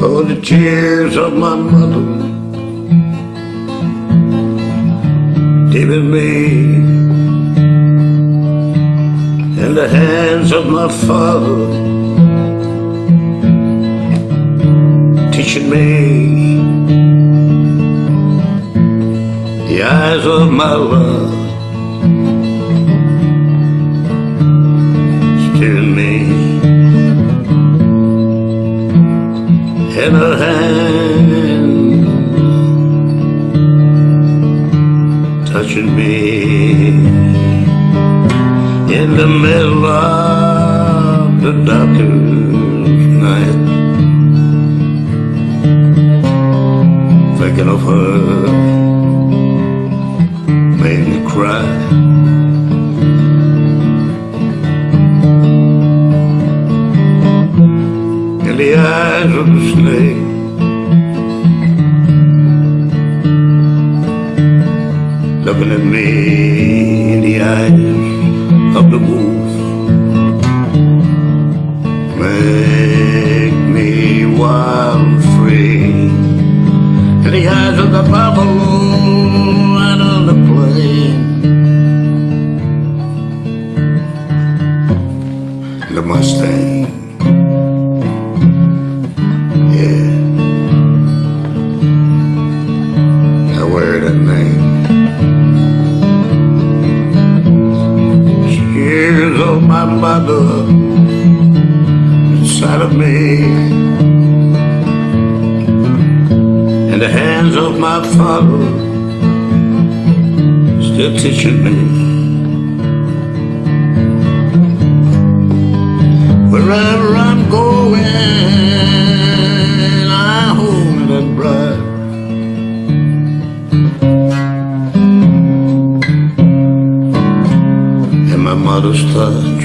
for the tears of my mother. Giving me in the hands of my father. Teaching me the eyes of my love in hand. Touching me in the middle of the darkest night. Thinking of her made me cry the eyes of the snake. Looking at me in the eyes of the wolf. Make me wild and free. In the eyes of the buffalo and on the plain the Mustang mother inside of me. In the hands of my father Still teaching me And my mother's touch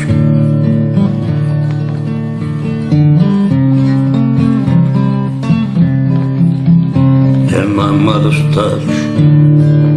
And my mother's touch